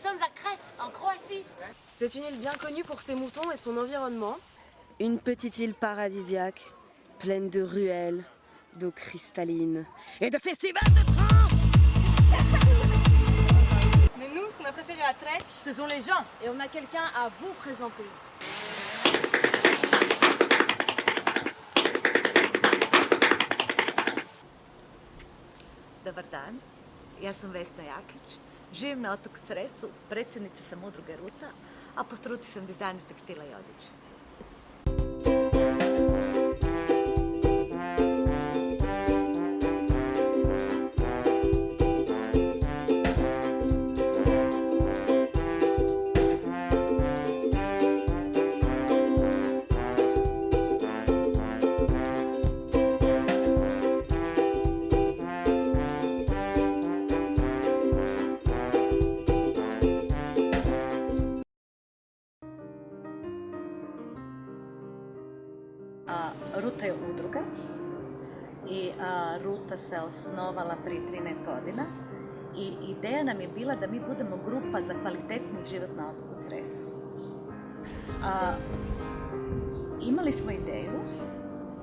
Nous sommes à Crèce, en Croatie. C'est une île bien connue pour ses moutons et son environnement. Une petite île paradisiaque, pleine de ruelles, d'eau cristalline et de festivals de trans Mais nous, ce qu'on a préféré à Treć, Ce sont les gens et on a quelqu'un à vous présenter. Dobar dan, ja sam Vesna Jakić, živim na otoku Cresu, predsjednica sam udruge Ruta, a po struci sam dizajner tekstila i odjeće. A, Ruta je udruga i Ruta se osnovala prije 13 godina i ideja nam je bila da mi budemo grupa za kvalitetni život na otoku Cresu. A, imali smo ideju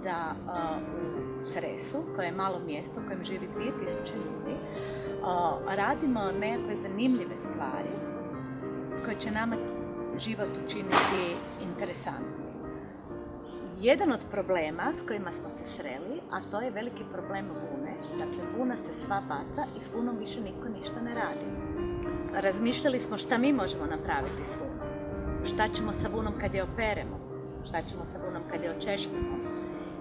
da u Cresu, koje je malo mjesto u kojem živi 2000 ljudi, radimo nekakve zanimljive stvari koje će nama život učiniti interesantnim. Jedan od problema s kojima smo se sreli, a to je veliki problem vune. Dakle, vuna se sva baca i s vunom više niko ništa ne radi. Razmišljali smo šta mi možemo napraviti s vunom. Šta ćemo sa vunom kad je operemo? Šta ćemo sa vunom kad je očešljamo?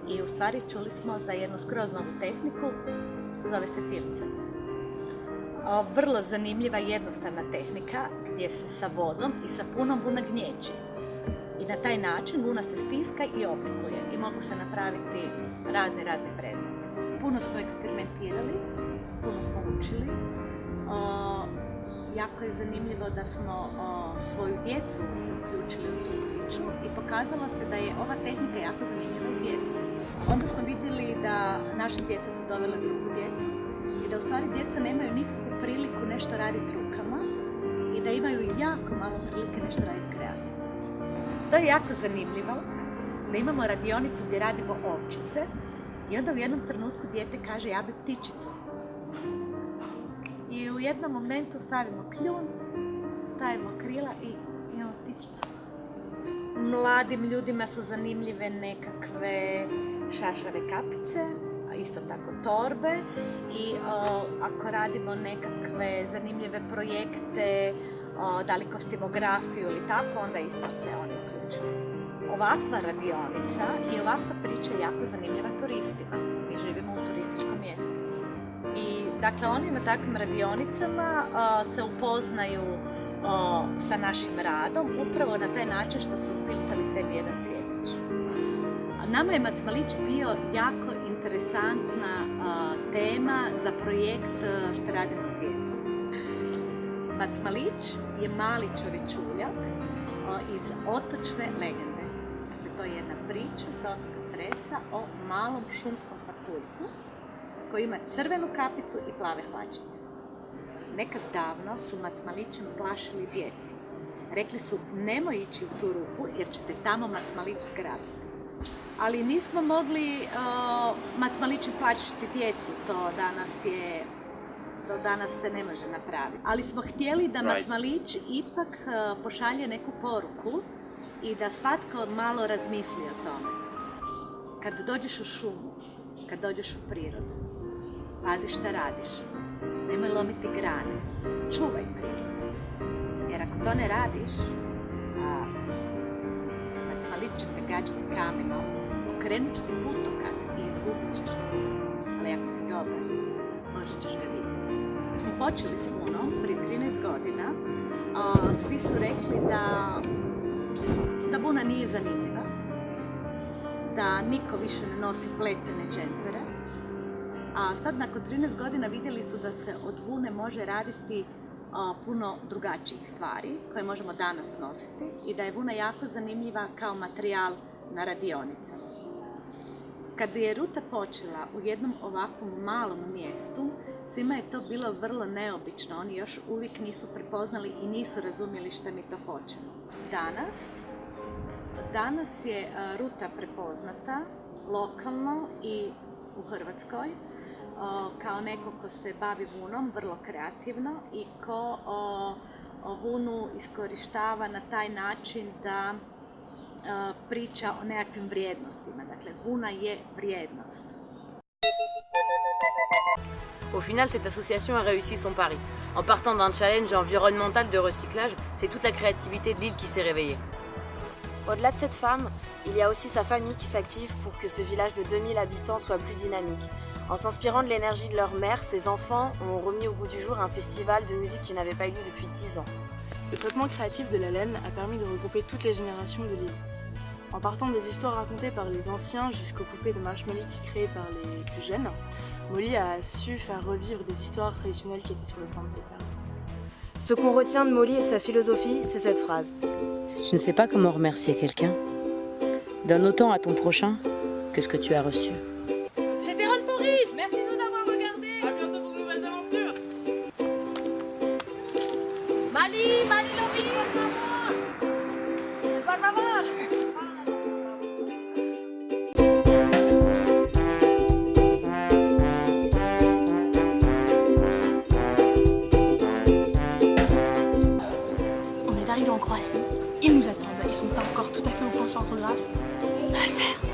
I u stvari čuli smo za jednu skroz tehniku, zove se. Vrlo zanimljiva i jednostavna tehnika gdje se sa vodom i sa punom vuna gnječi. I na taj način vuna se stiska i oblikuje i mogu se napraviti razne, razne predmete. Puno smo eksperimentirali, puno smo učili. O, jako je zanimljivo da smo o, svoju djecu uključili u priču i pokazalo se da je ova tehnika jako zanimljiva i djeci. Onda smo vidjeli da naša djeca su dovela drugu djecu i da u stvari djeca nemaju nikakvu priliku nešto raditi rukama i da imaju jako malo prilike nešto raditi kreativno. To je jako zanimljivo, da imamo radionicu gdje radimo ovčice i onda u jednom trenutku dijete kaže ja bi ptičicu. I u jednom momentu stavimo kljun, stavimo krila i imamo ptičicu. Mladim ljudima su zanimljive nekakve šašave kapice, isto tako torbe i o, ako radimo nekakve zanimljive projekte, o, da li kostimografiju ili tako, onda isto se oni uključuju. Ovakva radionica i ovakva priča je jako zanimljiva turistima. Mi živimo u turističkom mjestu. I dakle oni na takvim radionicama a, se upoznaju sa našim radom upravo na taj način što su filcali sebi jedan cvjetić. Nama je Macmalić bio jako interesantna tema za projekt što radimo s djecom. Macmalić je mali čovječuljak iz otočne legende. Dakle, to je jedna priča sa otoka Cresa o malom šumskom patuljku koji ima crvenu kapicu i plave hlačice. Nekad davno su Macmalićem plašili djecu. Rekli su nemoj ići u tu rupu jer ćete tamo Macmalić. Ali nismo mogli uh, Macmalićem plašiti djecu, to danas je do danas se ne može napraviti. Ali smo htjeli da Macmalić ipak uh, pošalje neku poruku i da svatko malo razmisli o tome. Kad dođeš u šumu, kad dođeš u prirodu, pazi šta radiš. Nemoj lomiti grane. Čuvaj prirodu. Jer ako to ne radiš, Macmalić će te gađati kamenom, okrenut će ti putokaz i izgubit ćeš se. Ali ako si dobar, možda ćeš ga vidjeti. Kad smo počeli s Vunom, prije 13 godina, a, svi su rekli da, da Vuna nije zanimljiva, da niko više ne nosi pletene džempere, a sad nakon 13 godina vidjeli su da se od vune može raditi puno drugačijih stvari koje možemo danas nositi i da je vuna jako zanimljiva kao materijal na radionicama. Kad je ruta počela u jednom ovakvom malom mjestu, svima je to bilo vrlo neobično. Oni još uvijek nisu prepoznali i nisu razumjeli šta mi to hoćemo. Danas, danas je ruta prepoznata lokalno i u Hrvatskoj kao neko ko se bavi vunom, vrlo kreativno i ko vunu iskorištava na taj način da a, priča o nekakvim vrijednostima. Dakle, vuna je vrijednost. Au final, cette association a réussi son pari. En partant d'un challenge environnemental de recyclage, c'est toute la créativité de l'île qui s'est réveillée. Au-delà de cette femme, il y a aussi sa famille qui s'active pour que ce village de 2000 habitants soit plus dynamique. En s'inspirant de l'énergie de leur mère, ses enfants ont remis au goût du jour un festival de musique qui n'avait pas eu lieu depuis 10 ans. Le traitement créatif de la laine a permis de regrouper toutes les générations de l'île. En partant des histoires racontées par les anciens jusqu'aux poupées de marshmallow créées par les plus jeunes, Molly a su faire revivre des histoires traditionnelles qui étaient sur le plan de se faire. Ce qu'on retient de Molly et de sa philosophie, c'est cette phrase. Si tu ne sais pas comment remercier quelqu'un, donne autant à ton prochain que ce que tu as reçu. En Croatie, ils nous attendent, ils sont pas encore tout à fait au point sur l'orthographe. Ça va le faire.